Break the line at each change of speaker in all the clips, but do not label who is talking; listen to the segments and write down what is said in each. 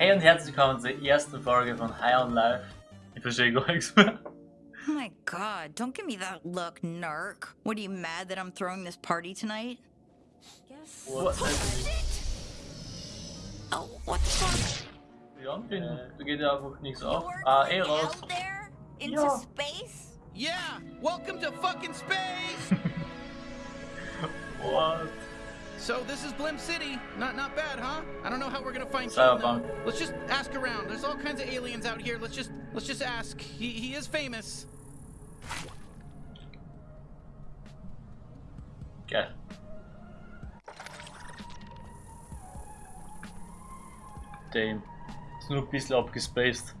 Hey und herzlich willkommen zur ersten Folge von High on Life. Ich verstehe gar nichts mehr.
Oh my god, don't give me that look, narc. What are you mad that I'm throwing this party tonight? Guess.
What's happening?
Oh, what the fuck?
Ja, bin, da geht ja einfach nichts auf. Ah, eh raus.
Into
Ja.
space?
Yeah, welcome to fucking space.
What?
So this is Blim City. Not not bad, huh? I don't know how we're gonna find Gene, Let's just ask around. There's all kinds of aliens out here. Let's just let's just ask. He he is famous.
Geil. Damn. Ist nur ein bisschen abgespaced.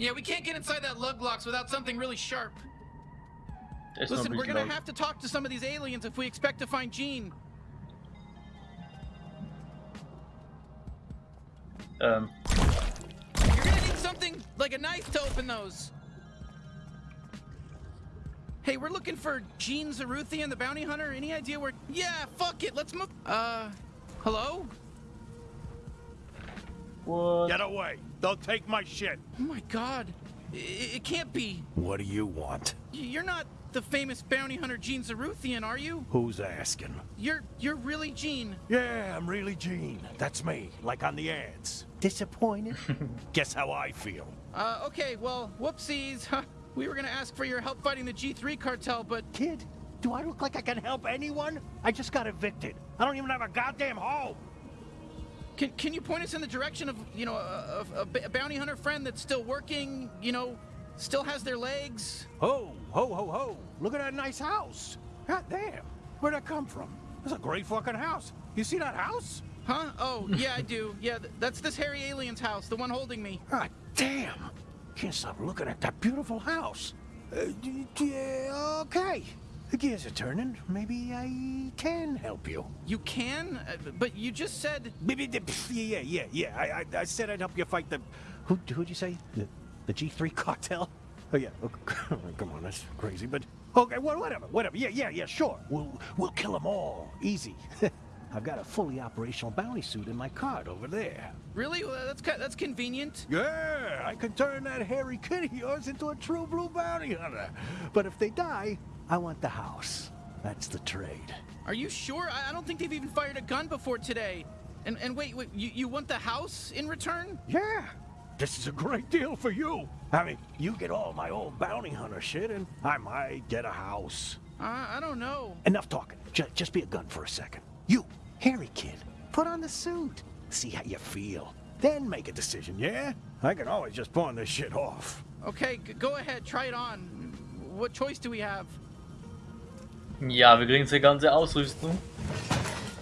Yeah, we can't get inside that lug locks without something really sharp.
Der ist noch ein
Listen, we're gonna have to talk to some of these aliens if we expect to find Gene.
Ähm,
You're gonna need something like a knife to open those. Hey, we're looking for Gene Zaruthian, the bounty hunter. Any idea where? Yeah, fuck it. Let's move. Uh, hello?
What?
Get away! They'll take my shit!
Oh my god. I- it can't be.
What do you want?
You're not the famous bounty hunter Gene Zaruthian, are you?
Who's asking?
You're you're really Gene.
Yeah, I'm really Gene. That's me, like on the ads. Disappointed? Guess how I feel.
Uh, okay, well, whoopsies. Huh. We were gonna ask for your help fighting the G3 cartel, but
Kid, do I look like I can help anyone? I just got evicted. I don't even have a goddamn home.
Can, can you point us in the direction of, you know, a, a, a bounty hunter friend that's still working, you know, still has their legs?
Ho, ho, ho, ho. Look at that nice house. God damn. Where'd that come from? That's a great fucking house. You see that house?
Huh? Oh, yeah, I do. Yeah, th- that's this hairy alien's house, the one holding me.
God damn. Can't stop looking at that beautiful house. Uh, yeah, okay. The gears are turning. Maybe I can help you.
You can? Uh, but you just said.
Maybe Yeah, yeah, yeah. I, I, I said I'd help you fight the. Who, who'd you say? The, the G3 cartel? Oh yeah. Oh, come on, that's crazy. But okay, well, whatever, whatever. Yeah, yeah, yeah. Sure. We'll we'll kill them all. Easy. I've got a fully operational bounty suit in my cart over there.
Really? Well, that's that's convenient.
Yeah, I can turn that hairy kid of yours into a true blue bounty hunter. But if they die, I want the house. That's the trade.
Are you sure? I, I don't think they've even fired a gun before today. And and wait, wait, you, you want the house in return?
Yeah, this is a great deal for you. I mean, you get all my old bounty hunter shit, and I might get a house.
Uh, I don't know.
Enough talking. J- just be a gun for a second. You, hairy kid, put on the suit. See how you feel. Then make a decision, yeah? I can always just pawn this shit off.
Okay, g- go ahead, try it on. What choice do we have?
Ja, wir kriegen die ganze Ausrüstung.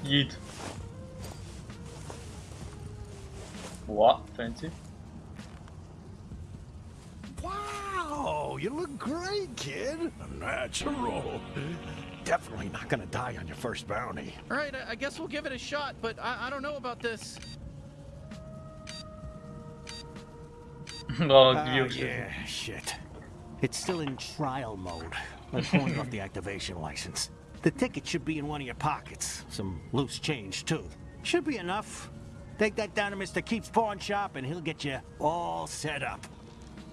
Yeet. Wow, fancy.
Wow, you look great, kid. Natural. Definitely not gonna die on your first bounty.
All right, I, I guess we'll give it a shot, but I, I don't know about this.
oh,
ah,
die
yeah, shit. It's still in trial mode. I'm pulling off the activation license. The ticket should be in one of your pockets. Some loose change, too. Should be enough. Take that down to Mr. Keep's pawn shop and he'll get you all set up.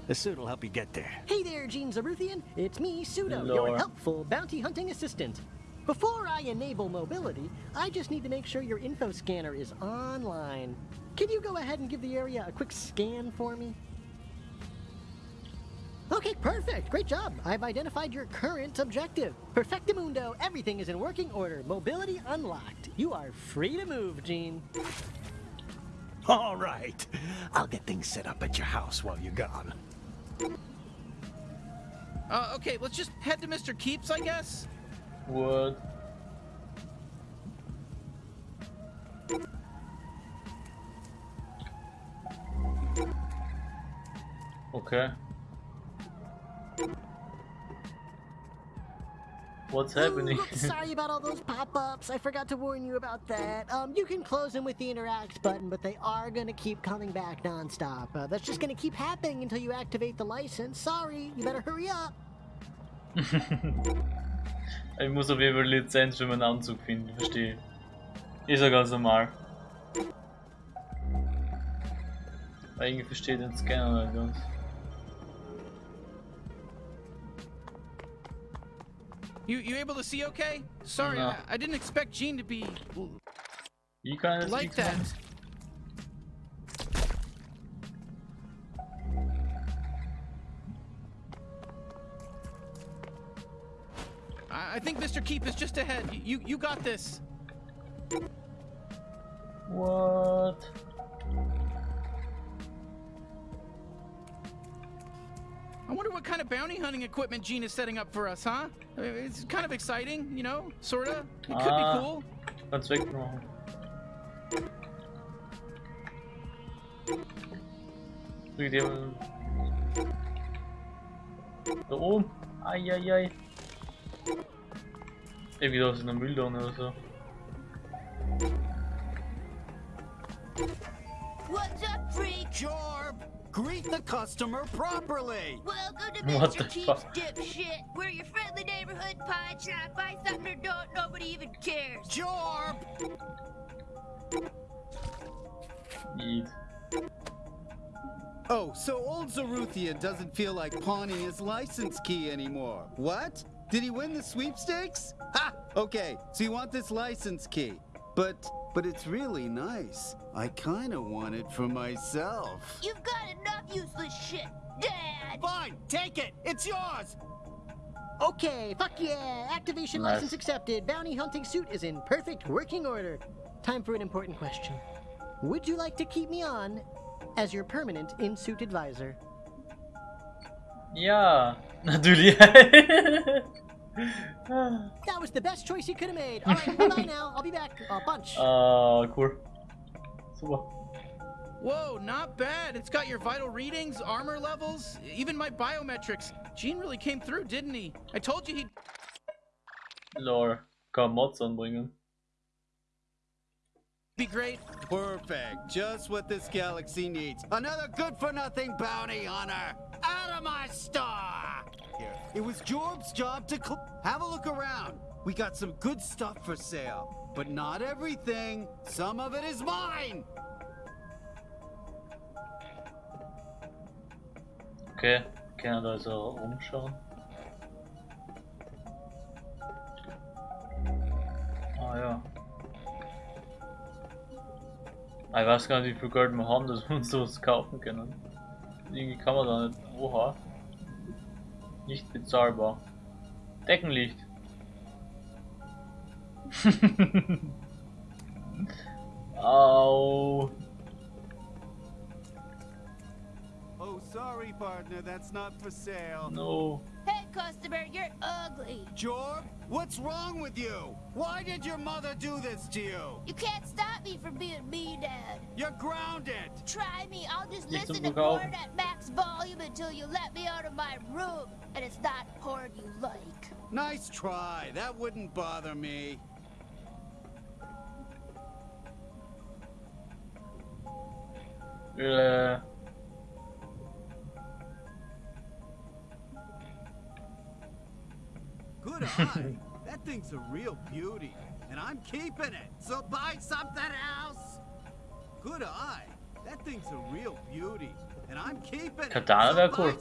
The suit will help you get there.
Hey there, Gene Zaruthian. It's me, Pseudo,
Hello.
your helpful bounty hunting assistant. Before I enable mobility, I just need to make sure your info scanner is online. Can you go ahead and give the area a quick scan for me? Okay, perfect. Great job. I've identified your current objective. Perfectamundo, everything is in working order. Mobility unlocked. You are free to move, Gene.
All right. I'll get things set up at your house while you're gone.
Uh, okay, let's just head to Mr. Keeps, I guess.
What? Okay. What's happening?
Ooh, sorry about all those pop-ups. I forgot to warn you about that. Um, you can close them with the interact button, but they are gonna keep coming back nonstop. Uh, that's just gonna keep happening until you activate the license. Sorry, you better hurry up.
Ich muss auf jeden Fall Lizenz für meinen Anzug finden, verstehe. Ist ja ganz normal. Aber irgendwie versteht den Scanner nicht ganz.
You you able to see okay? Sorry,
No.
I, I didn't expect Gene to be
Wie kann
like that. I, I think Mr. Keep is just ahead. You you got this.
What?
I wonder what kind of bounty hunting equipment Gene is setting up for us, huh? It's kind of exciting, you know, sorta. It could
Ah.
be cool.
Kannst wegmachen. Drück dir. Da oben. Eieiei. Irgendwie da ist eine Mülltonne oder so.
What's up, freak?
Jorb, greet the customer properly.
Welcome to
What
Mr.
the
Keep's
fuck?
dipshit. We're your friendly neighborhood pie shop. Buy something or don't, nobody even cares.
Jorb,
Eat.
Oh, so old Zaruthian doesn't feel like pawning his license key anymore. What? Did he win the sweepstakes? Ha! Okay, so you want this license key. But but it's really nice. I kinda want it for myself.
You've got enough useless shit, Dad.
Fine, take it. It's yours.
Okay, fuck yeah! Activation
Nice.
license accepted. Bounty hunting suit is in perfect working order. Time for an important question. Would you like to keep me on as your permanent in-suit advisor?
Ja, natürlich.
That was the best choice you could have made. All right, bye bye now. I'll be back. A bunch.
ah, cool. Super.
Whoa, not bad. It's got your vital readings, armor levels, even my biometrics. Gene really came through, didn't he? I told you he'd.
Lol. Kann Mods anbringen.
Be great.
Perfect. Just what this galaxy needs. Another good-for-nothing bounty hunter. Out of my star. Here. It was Jorb's job to have a look around. We got some good stuff for sale, but not everything. Some of it is mine.
Okay, kann da also umschauen. Ah ja. Ich weiß gar nicht, wie viel Geld wir haben, dass wir uns sowas kaufen können. Irgendwie kann man da nicht. Oha. Nicht bezahlbar. Deckenlicht. Au.
Oh, sorry, partner. That's not for sale.
No.
Hey, customer, you're ugly.
Jorb, what's wrong with you? Why did your mother do this to you?
You can't stop me from being me, Dad.
You're grounded.
Try me. I'll just
Nicht
listen to
Verkauf.
porn at max volume until you let me out of my room. And it's not porn you like.
Nice try. That wouldn't bother me.
Äh.
Good eye. that thing's a real beauty. And I'm keeping it. So buy something else. Good eye. That thing's a real beauty. And I'm keeping it.
Katana
so
wär
buy
cool.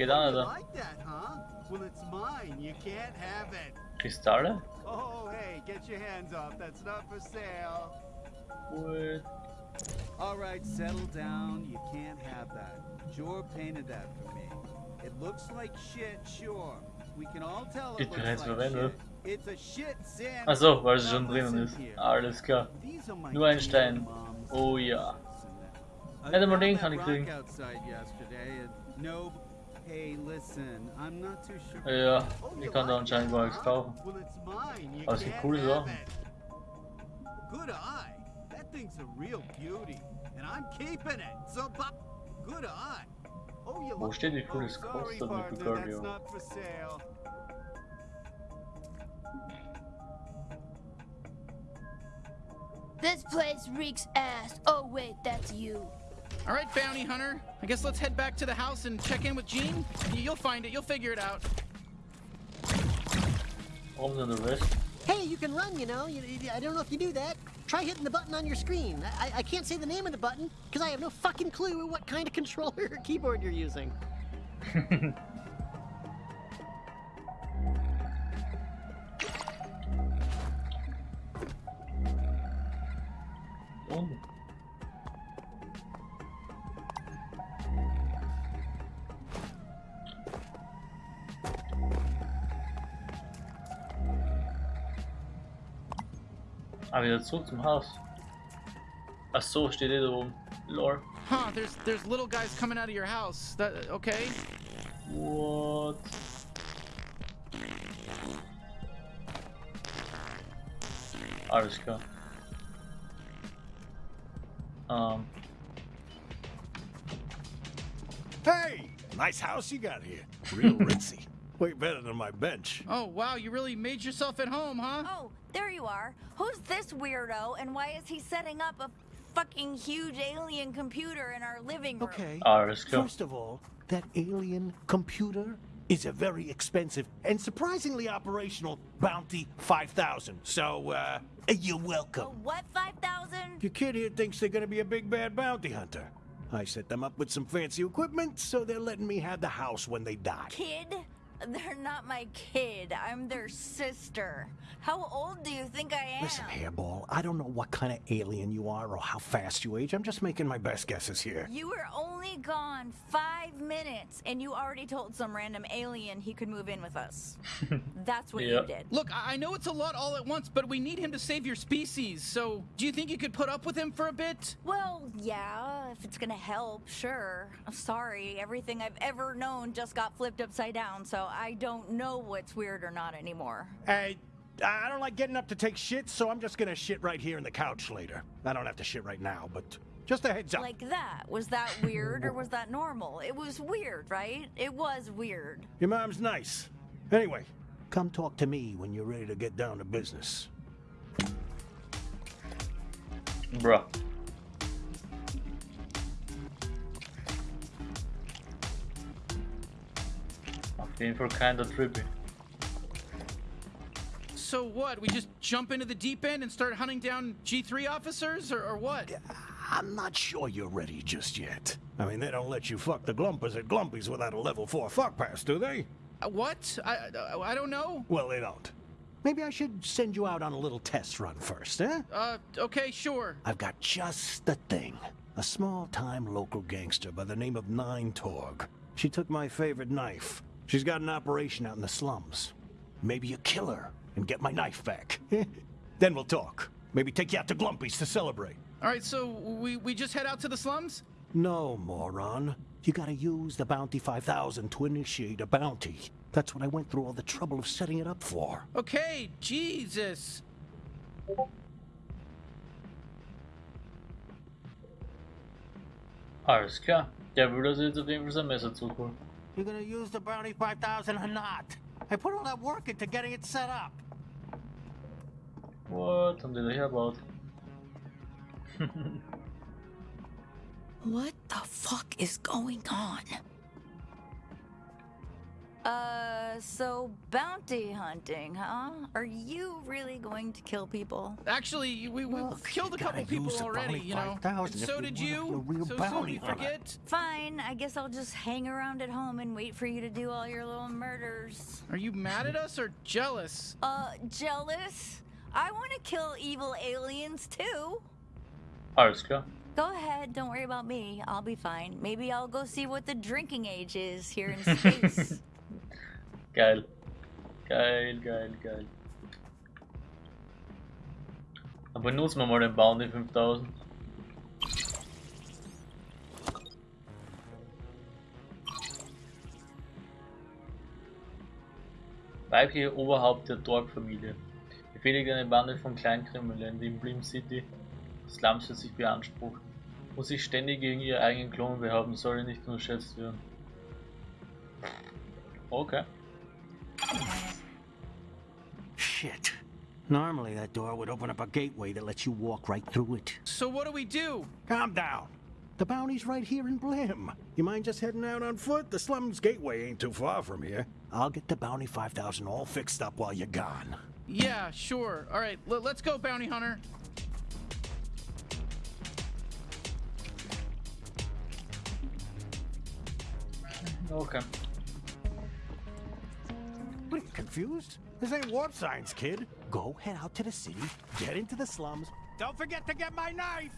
Oh, you like that, huh? Well, it's mine. You can't have it.
Kristalle?
Oh, hey, get your hands off. That's not for sale.
Cool.
All right, settle down. You can't have that. Jorb painted that for me. It looks like shit, sure. We can all tell it looks like shit. It's a shit sand.
Achso, weil es schon drinnen ist. Alles klar.
These are
Nur ein Stein. Oh ja.
I
Hätte man den kann ich kriegen.
Outside yesterday and no. Hey, listen, I'm not too sure.
Ja, ich
you
kann da anscheinend gar nichts kaufen.
Well, it's mine. You
Aber
can't
coole Sachen.
Good eye. That thing's a real beauty, and I'm keeping it. So, good eye. Oh, you
Wo steht, wie viel es
sorry,
kostet mit
partner,
Guardian?
That's not for sale.
This place reeks ass. Oh, wait, that's you.
All right, bounty hunter. I guess let's head back to the house and check in with Gene. You'll find it. You'll figure it out.
Warum sind der Rest?
Hey, you can run, you know. You, you- I don't know if you do that. Try hitting the button on your screen. I, I- I can't say the name of the button because I have no fucking clue what kind of controller or keyboard you're using.
Oh. Ah, wieder zurück zum Haus. Ach so, steht ihr da oben. Lore.
Huh, there's there's little guys coming out of your house. That okay?
What? Alles klar. Ähm,
Hey! Nice house you got here. Real ritzy. Way better than my bench.
Oh wow, you really made yourself at home, huh?
Oh, there you are. Who's this weirdo and why is he setting up a fucking huge alien computer in our living room?
Okay.
alles klar.
First of all, that alien computer is a very expensive and surprisingly operational Bounty 5000. So, uh, you're
A
welcome.
what 5,000?
Your kid here thinks they're gonna be a big bad bounty hunter. I set them up with some fancy equipment, so they're letting me have the house when they die.
Kid? They're not my kid. I'm their sister. How old do you think I am?
Listen, Hairball, I don't know what kind of alien you are or how fast you age. I'm just making my best guesses here.
You were only gone five minutes, and you already told some random alien he could move in with us. That's what
Yeah.
you did.
Look, I I know it's a lot all at once, but we need him to save your species. So, do you think you could put up with him for a bit?
Well, yeah, if it's gonna help, sure. I'm sorry, everything I've ever known just got flipped upside down, so I don't know what's weird or not anymore.
Hey, I don't like getting up to take shit, so I'm just gonna shit right here in the couch later. I don't have to shit right now, but just a heads up.
Like that. Was that weird or was that normal? It was weird, right? It was weird.
Your mom's nice. Anyway, come talk to me when you're ready to get down to business.
Bruh. Auf jeden Fall kinda trippy.
So what? We just jump into the deep end and start hunting down G3 officers, or, or what?
I'm not sure you're ready just yet. I mean, they don't let you fuck the Glumpers at Glumpies without a level 4 fuck pass, do they?
Uh, what? I, I I don't know.
Well, they don't. Maybe I should send you out on a little test run first, eh?
Uh, okay, sure.
I've got just the thing. A small-time local gangster by the name of Nine Torg. She took my favorite knife. She's got an operation out in the slums. Maybe you kill her and get my knife back. then we'll talk. Maybe take you out to Glumpy's to celebrate.
All right, so we we just head out to the slums.
No, moron. You gotta use the Bounty 5000 to initiate a bounty. That's what I went through all the trouble of setting it up for.
Okay, Jesus.
Alles klar. Der würde das jetzt auf jeden Fall sein Messer zurückholen.
You're gonna use the Bounty 5000 or not? I put all that work into getting it set up.
What? Haben die da about.
What the fuck is going on? Uh, so bounty hunting, huh? Are you really going to kill people?
Actually, we, we
Well,
killed a couple people already, you know. So did
wanna be
you.
real
so
bounty
soon we forget.
Fine, I guess I'll just hang around at home and wait for you to do all your little murders.
Are you mad at us or jealous?
Uh, jealous? I want to kill evil aliens too.
Alles klar.
Go ahead, don't worry about me. I'll be fine. Maybe I'll go see what the drinking age is here in space.
Geil. Geil, geil, geil. Dann benutzen wir mal den Bounty 5000. Weibliche Oberhaupt der Dorf-Familie. Befehligt eine Bande von Kleinkriminellen, die in Blim City Slums für sich beansprucht. Muss sich ständig gegen ihre eigenen Klon behaupten, soll nicht unterschätzt werden. Okay.
Shit. Normally that door would open up a gateway that lets you walk right through it.
So what do we do?
Calm down. The bounty's right here in Blim. You mind just heading out on foot? The slums gateway ain't too far from here. I'll get the bounty 5000 all fixed up while you're gone.
Yeah, sure. All right, let's go, bounty hunter.
Okay.
Confused? This ain't warp science, kid. Go head out to the city, get into the slums. Don't forget to get my knife!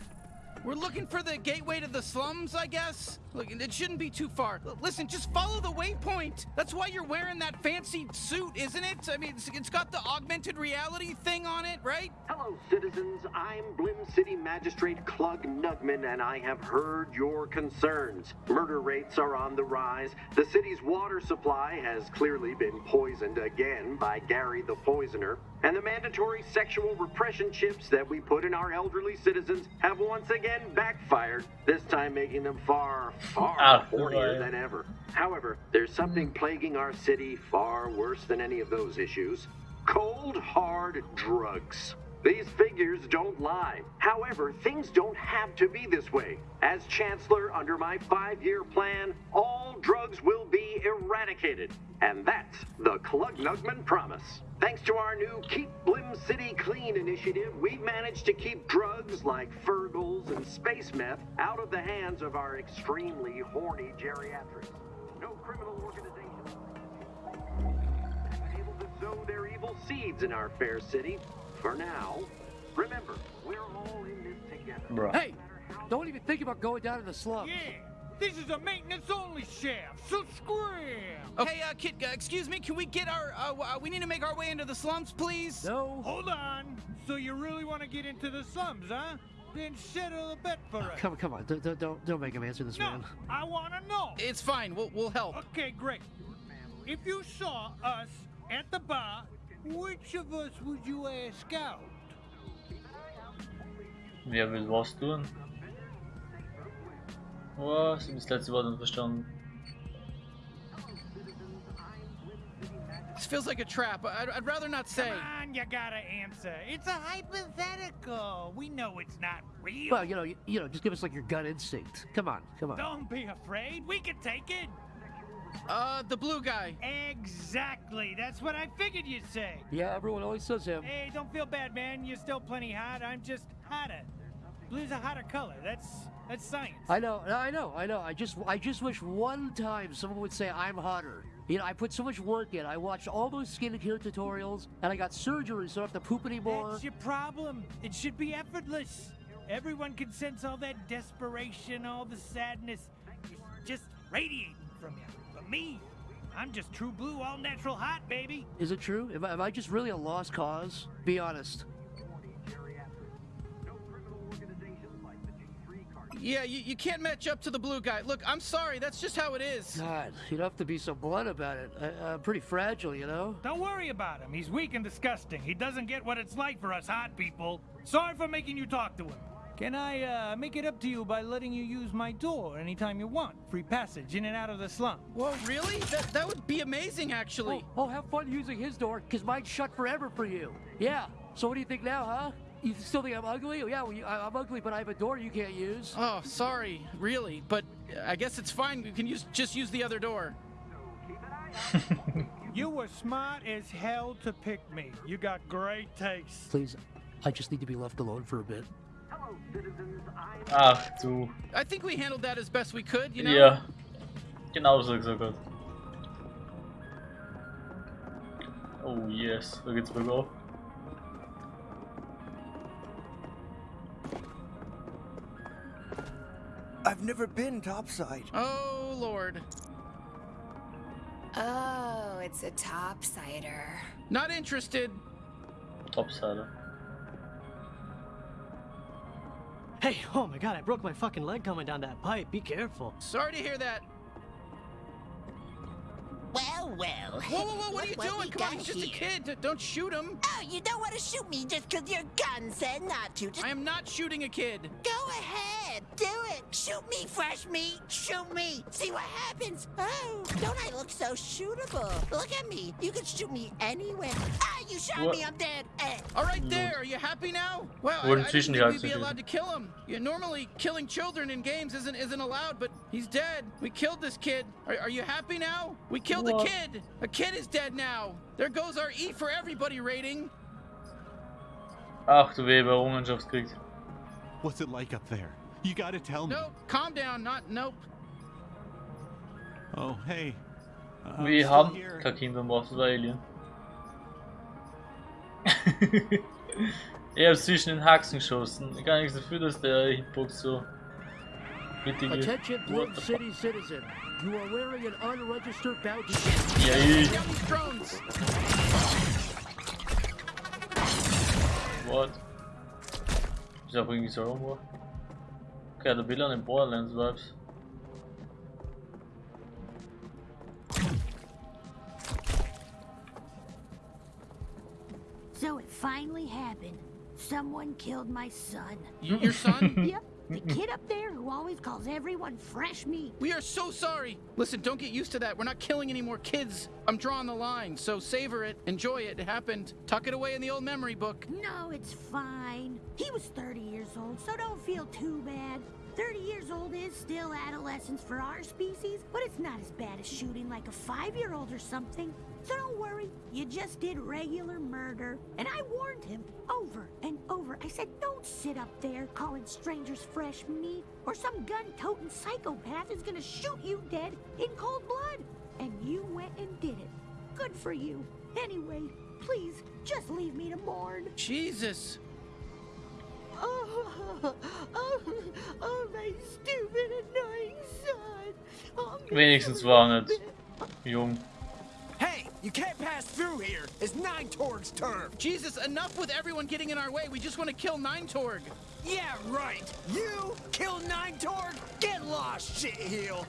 We're looking for the gateway to the slums, I guess. Look, it shouldn't be too far. Listen, just follow the waypoint. That's why you're wearing that fancy suit, isn't it? I mean, it's, it's got the augmented reality thing on it, right?
Hello, citizens. I'm Blim City Magistrate Clug Nugman, and I have heard your concerns. Murder rates are on the rise. The city's water supply has clearly been poisoned again by Gary the Poisoner. And the mandatory sexual repression chips that we put in our elderly citizens have once again backfired, this time making them far, far
Ah,
hornier than ever. However, there's something plaguing our city far worse than any of those issues cold, hard drugs. These figures don't lie. However, things don't have to be this way. As Chancellor, under my five year plan, all drugs will be eradicated. And that's the Klugnugman promise. Thanks to our new Keep Blim City Clean initiative, we've managed to keep drugs like Fergles and space meth out of the hands of our extremely horny geriatrics. No criminal organization been able to sow their evil seeds in our fair city. For now, remember, we're all in this together.
Bro.
Hey, don't even think about going down to the slums.
Yeah, this is a maintenance-only shaft, so scram!
Hey, uh, kid, uh, excuse me, can we get our, uh, uh, we need to make our way into the slums, please?
No.
Hold on. So you really want to get into the slums, huh? Then settle a bet for us.
Come, on, come on, don't, don't- don't, don't make him answer this,
No,
man.
I want to know.
It's fine, we'll, we'll help.
Okay, great. If you saw us at the bar, which of us would you ask out?
Wer will was tun? Was? Ich hab das letzte Wort verstanden.
This feels like a trap. I'd, I'd rather not say.
Come on, you gotta answer. It's a hypothetical. We know it's not real.
Well, you know, you, you know, just give us like your gut instinct. Come on, come on.
Don't be afraid. We can take it.
Uh, the blue guy.
Exactly. That's what I figured you'd say.
Yeah, everyone always says him.
Hey, don't feel bad, man. You're still plenty hot. I'm just hotter. Blue's a hotter color. That's that's science.
I know, I know, I know. I just, I just wish one time someone would say I'm hotter. You know, I put so much work in. I watched all those skincare tutorials, and I got surgery, so I don't have to poop anymore.
That's your problem. It should be effortless. Everyone can sense all that desperation, all the sadness. Just radiating from you. But me, I'm just true blue, all natural hot, baby.
Is it true? Am I, am I just really a lost cause? Be honest.
Yeah, you, you can't match up to the blue guy. Look, I'm sorry, that's just how it is.
God, you don't have to be so blunt about it. I, I'm pretty fragile, you know.
Don't worry about him. He's weak and disgusting. He doesn't get what it's like for us hot people. Sorry for making you talk to him. Can I uh, make it up to you by letting you use my door anytime you want? Free passage in and out of the slum.
Whoa, really? That, that would be amazing, actually.
Oh, oh, have fun using his door, because mine's shut forever for you. Yeah. So what do you think now, huh? You still think I'm ugly? Oh, yeah, well, you, I, I'm ugly, but I have a door you can't use.
Oh, sorry, really. But I guess it's fine. You can use just use the other door.
You were smart as hell to pick me. You got great taste.
Please, I just need to be left alone for a bit.
Ach du.
I think we handled that as best we could, you know?
Ja. Genau so gesagt. Oh yes, da geht's bergauf.
I've never been topside.
Oh, Lord.
Oh, it's a topsider.
Not interested.
Topsider.
Hey, oh my god, I broke my fucking leg coming down that pipe. Be careful.
Sorry to hear that.
Well, well.
Whoa, whoa, whoa, what are you
Look
doing? Come on, he's just a kid. Don't shoot him.
Oh, you don't want to shoot me just 'cause your gun said not to. Just
I am not shooting a kid.
go ahead. Do it. Shoot me, fresh meat. Shoot me. See what happens. Oh, don't I look so shootable? Look at me. You can shoot me anywhere. Ah, you shot
What?
me. I'm dead. Eh.
All right, there. Are you happy now? Well, I,
Wurden
I didn't think we'd be allowed to kill him. Yeah, normally, killing children in games isn't isn't allowed, but he's dead. We killed this kid. Are, are you happy now? We killed
What?
the kid! A kid is dead now! There goes our E for everybody rating!
Ach du Weber, Errungenschaftskrieg.
What's it like up there? You gotta tell me.
Nope, calm down, not nope.
Oh, hey. I'm
Wir
still
haben
here.
kein Kind am Wasser, das war Alien. er hat zwischen den Haxen geschossen. Gar nichts dafür, dass der Hitbox so mittig.
Attention,
What Blim
City citizen. You are wearing an unregistered bounty.
Ja, ich.
Down these drones!
What? Wieso bringe ich so rum? Okay, der Bill an den Borderlands Vibes.
So it finally happened. Someone killed my son.
Your son?
yep, the kid up there who always calls everyone fresh meat.
We are so sorry! Listen, don't get used to that. We're not killing any more kids. I'm drawing the line, so savor it, enjoy it. It happened. Tuck it away in the old memory book.
No, it's fine. He was 30 years old, so don't feel too bad. 30 years old is still adolescence for our species, but it's not as bad as shooting like a five-year-old or something. So don't worry, you just did regular murder. And I warned him over and over. I said, don't sit up there calling strangers fresh meat, or some gun-toting psychopath is gonna shoot you dead in cold blood. And you went and did it. Good for you. Anyway, please, just leave me to mourn.
Jesus!
Oh, oh, oh, my stupid, annoying son. Oh,
Wenigstens war er nicht jung.
Hey, you can't pass through here. It's Nine Torg's turn.
Jesus, enough with everyone getting in our way. We just want to kill Nine Torg.
Yeah, right. You kill Nine Torg? Get lost, shitheel.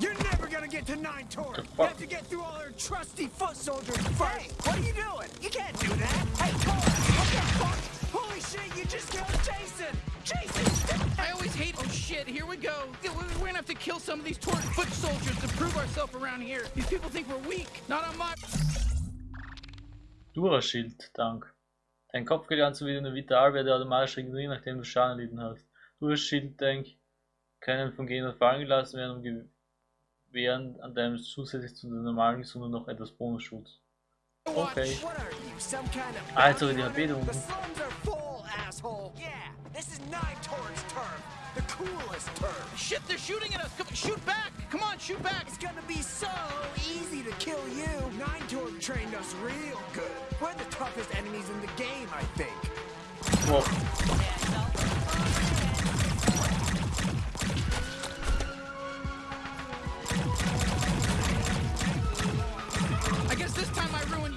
You're never gonna get to Nine Torg. You have to get through all her trusty foot soldiers first. Hey, what are you doing? You can't do that. Hey, Torg, what the fuck? Holy shit, you just killed Jason. Jason!
I always hate. Oh shit! Here we go. We- We're gonna have to kill some of these Tor foot soldiers to prove ourselves around here. These people think we're weak. Not on my.
Duraschild, Dank. Dein Kopf geht an wie eine Vital, werde automatisch regenerieren, nachdem du Schaden erlitten hast. Duraschild, Dank. können von Gegnern fallen gelassen werden, um gewähren an deinem zusätzlich zu der normalen Gesundheit noch etwas Bonusschutz. Okay.
Some kind of
Alter, die HP da unten.
The coolest turn.
Shit! They're shooting at us. Come, shoot back! Come on, shoot back!
It's gonna be so easy to kill you. Nine Torg trained us real good. We're the toughest enemies in the game, I think.
Wow.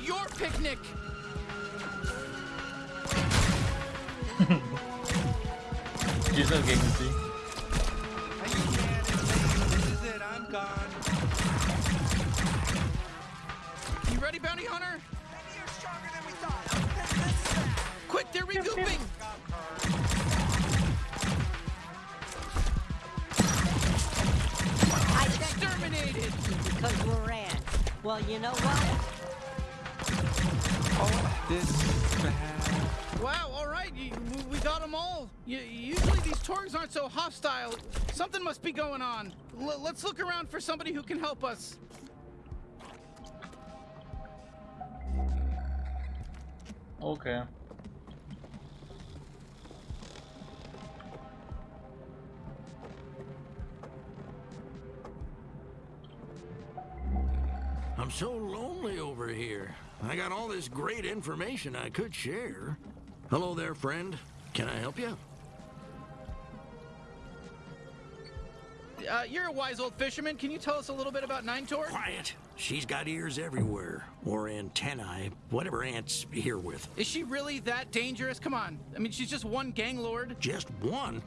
Your picnic.
Die sind gegen sie.
This is it. I'm gone.
You ready, bounty hunter?
Maybe you're stronger than we thought. This, this is that.
Quick, they're regrouping.
I
Exterminated.
because we're ants. Well, you know what?
Oh, this is bad.
Wow, all right, you, we- we got them all. You, usually these Torgs aren't so hostile. Something must be going on. L- let's look around for somebody who can help us.
Okay.
I'm so lonely over here. I got all this great information I could share. Hello there, friend. Can I help you?
Uh, you're a wise old fisherman. Can you tell us a little bit about Nine Torg?
Quiet. She's got ears everywhere. Or antennae, whatever ants here with.
Is she really that dangerous? Come on. I mean, she's just one gang lord.
Just one?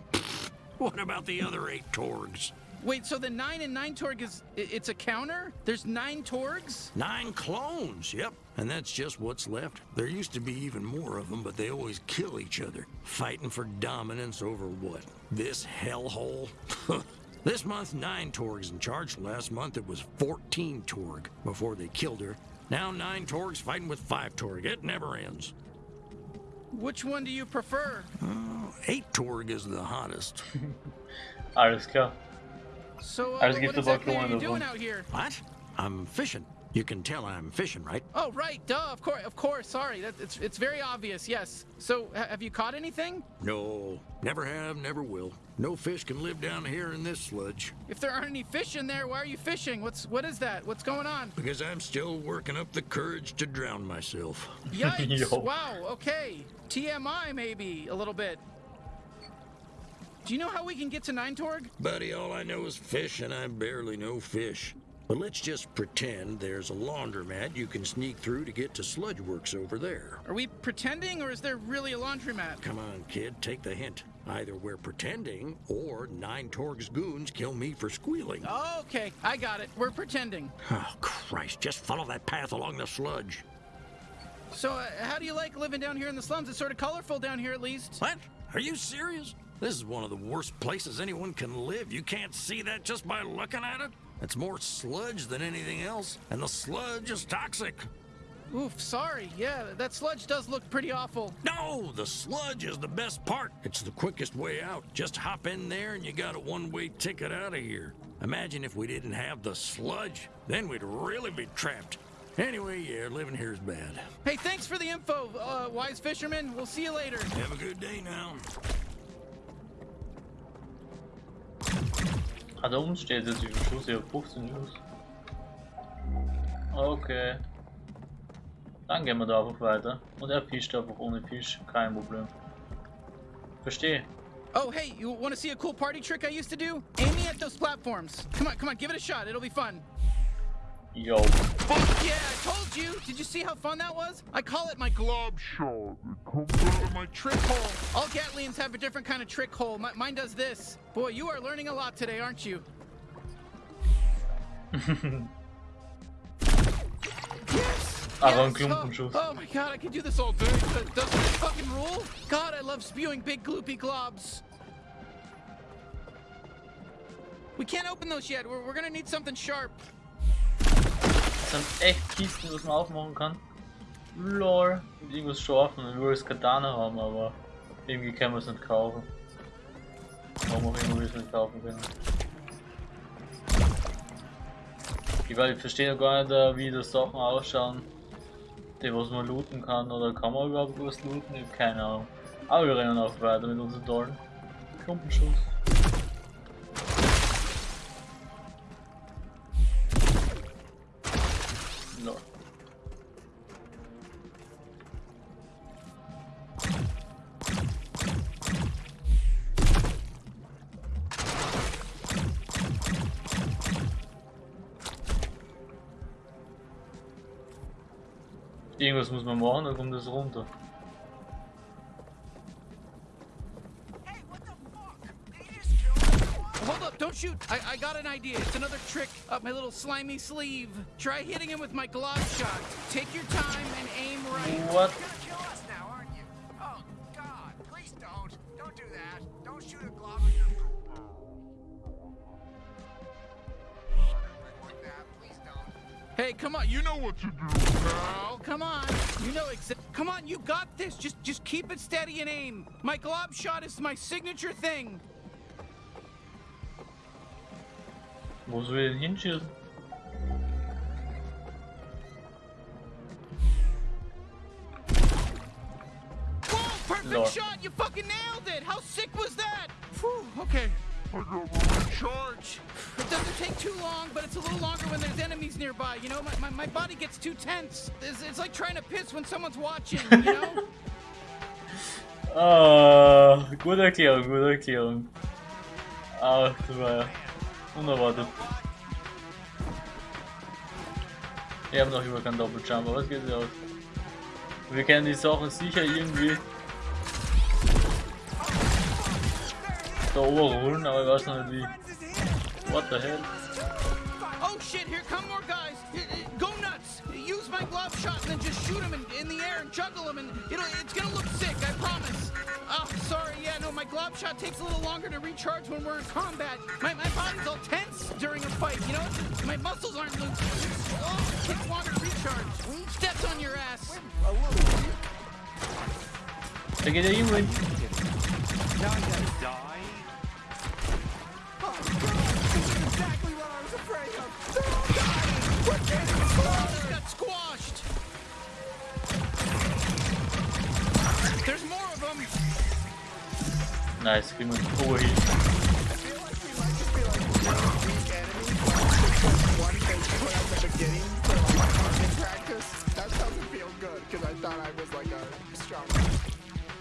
What about the other eight Torgs?
Wait, so the nine and nine Torg is... it's a counter? There's nine Torgs?
Nine clones, yep. And that's just what's left. There used to be even more of them, but they always kill each other, fighting for dominance over what? This hellhole? this month, nine Torgs in charge. Last month, it was 14 Torg before they killed her. Now, nine Torgs fighting with five Torg. It never ends.
Which one do you prefer?
Oh, eight Torg is the hottest.
Alles klar.
So, uh,
Also gibt
what
es aber
exactly are you
Klone
doing
davon.
out here?
What? I'm fishing. You can tell I'm fishing, right?
Oh, right, duh, of course, of course, sorry. That, it's, it's very obvious, yes. So, ha- have you caught anything?
No, never have, never will. No fish can live down here in this sludge.
If there aren't any fish in there, why are you fishing? What's, what is that? What's going on?
Because I'm still working up the courage to drown myself.
Yikes,
Yo.
wow, okay. TMI, maybe, a little bit. Do you know how we can get to Nine Torg?
Buddy, all I know is fish, and I barely know fish. But let's just pretend there's a laundromat you can sneak through to get to Sludge Works over there.
Are we pretending, or is there really a laundromat?
Come on, kid, take the hint. Either we're pretending, or Nine Torg's goons kill me for squealing.
Okay, I got it. We're pretending.
Oh, Christ, just follow that path along the sludge.
So, uh, how do you like living down here in the slums? It's sort of colorful down here, at least.
What? Are you serious? This is one of the worst places anyone can live. You can't see that just by looking at it. It's more sludge than anything else, and the sludge is toxic.
Oof, sorry. Yeah, that sludge does look pretty awful.
No, the sludge is the best part. It's the quickest way out. Just hop in there and you got a one-way ticket out of here. Imagine if we didn't have the sludge. Then we'd really be trapped. Anyway, yeah, living here is bad.
Hey, thanks for the info, uh, wise fisherman. We'll see you later.
Have a good day now.
Ah, da steht jetzt, wie viel Schuss ich hab 15 Schuss. Okay. Dann gehen wir da einfach weiter. Und er fischt einfach ohne Fisch, kein Problem. Verstehe.
Oh, hey, you want to see a cool party trick I used to do? Aim me at those platforms. Come on, come on, give it a shot. It'll be fun.
Yo.
Fuck yeah, I told you. Did you see how fun that was? I call it my glob shot. It comes out of my trick hole. All Gatlians have a different kind of trick hole. Mi- mine does this. Boy, you are learning a lot today, aren't you?
Aber ein
Yes!
Klumpenschuss.
Oh, oh my god, I could do this all day. Does, does this fucking rule? God, I love spewing big gloopy globs. We can't open those yet. We're, we're gonna need something sharp.
Sind echt Kisten, was man aufmachen kann. Lol. Und irgendwas scharfen. Ich will das Katana haben, aber irgendwie können wir es nicht kaufen. Warum auch immer wir es nicht kaufen können. Ich, weil ich verstehe noch gar nicht, äh, wie das Sachen ausschauen, die was man looten kann. Oder kann man überhaupt was looten? Ich hab keine Ahnung. Aber wir rennen auch weiter mit unseren tollen Klumpenschuss. Irgendwas muss man machen, dann kommt das runter.
Hold up, don't shoot. I, I got an idea. It's another trick up my little slimy sleeve. Try hitting him with my glob shot. Take your time and aim right.
What?
Hey, come on. You know what to do, pal. Come on. You know exactly. Come on, you got this. Just just keep it steady and aim. My glob shot is my signature thing.
Soll ich hinschießen?
Whoa, perfect
Lord.
shot. You fucking nailed it. How sick was that? Whew, okay. I got my charge. It doesn't take too long, but it's a little longer when there's enemies nearby. You know, my, my, my body gets too tense. It's, it's like trying to piss when someone's watching, you know?
Ah, gute Erklärung, gute Erklärung. Ach, das war ja unerwartet. Wir haben noch über keinen Doppeljump, aber es geht ja aus. Wir kennen die Sachen sicher irgendwie da overholen, aber ich weiß noch nicht wie. What the hell?
Oh shit, here come more guys. Go nuts. Use my glob shot and then just shoot them in, in the air and juggle them and it'll, it's gonna look sick, I promise. Oh, sorry, yeah, no, my glob shot takes a little longer to recharge when we're in combat. My, my body's all tense during a fight, you know? My muscles aren't loose. Oh, it takes longer to recharge. Steps on your ass.
Da geht ja irgendwo.
Now I gotta die.
Got squashed. There's more of them.
Nice, wir einen Overheal.
That doesn't feel good because I thought I was like a strong.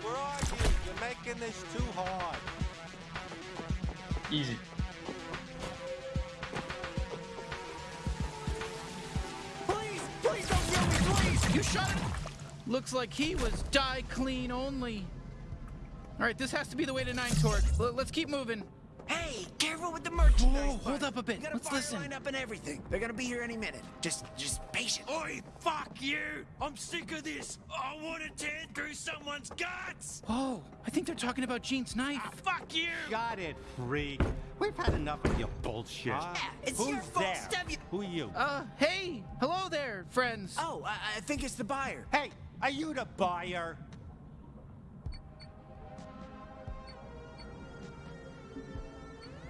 Where are you? You're making this too hard.
Easy.
You shot him. Looks like he was die clean only. All right, this has to be the way to Nine Torg. L- let's keep moving.
Hey, careful with the merchandise.
Whoa, hold up a bit.
We got
Let's
fire
listen.
line up and everything. They're gonna be here any minute. Just, just patient.
Oi, fuck you! I'm sick of this! I want to tear through someone's guts!
Whoa, I think they're talking about Gene's knife.
Ah, fuck you!
Got it, freak. We've had enough of your bullshit.
it's
Who's
your fault,
there?
stab you-
Who are you?
Uh, hey, hello there, friends.
Oh, I, I think it's the buyer.
Hey, are you the buyer?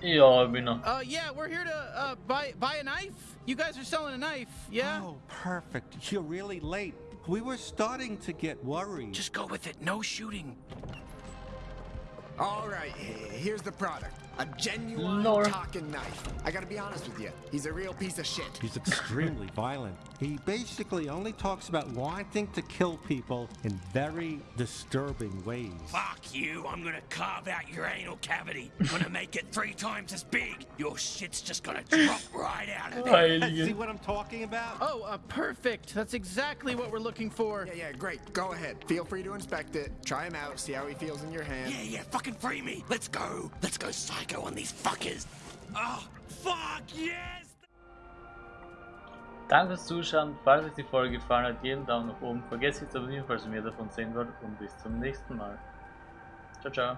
Yeah, ich bin.
Uh, yeah, we're here to uh buy buy a knife. You guys are selling a knife, yeah?
Oh, perfect. You're really late. We were starting to get worried.
Just go with it. No shooting.
All right, here's the product. A genuine
Lord.
talking knife. I gotta be honest with you. He's a real piece of shit.
He's extremely violent. He basically only talks about wanting to kill people in very disturbing ways.
Fuck you! I'm gonna carve out your anal cavity. I'm gonna make it three times as big. Your shit's just gonna drop right out of there.
See what I'm talking about?
Oh, uh, perfect. That's exactly what we're looking for.
Yeah, yeah, great. Go ahead. Feel free to inspect it. Try him out. See how he feels in your hand.
Yeah, yeah, fucking free me. Let's go. Let's go psycho on these fuckers. Oh, fuck yes!
Danke fürs Zuschauen. Falls euch die Folge gefallen hat, jeden Daumen nach oben. Vergesst nicht zu abonnieren, falls ihr mehr davon sehen wollt. Und bis zum nächsten Mal. Ciao, ciao.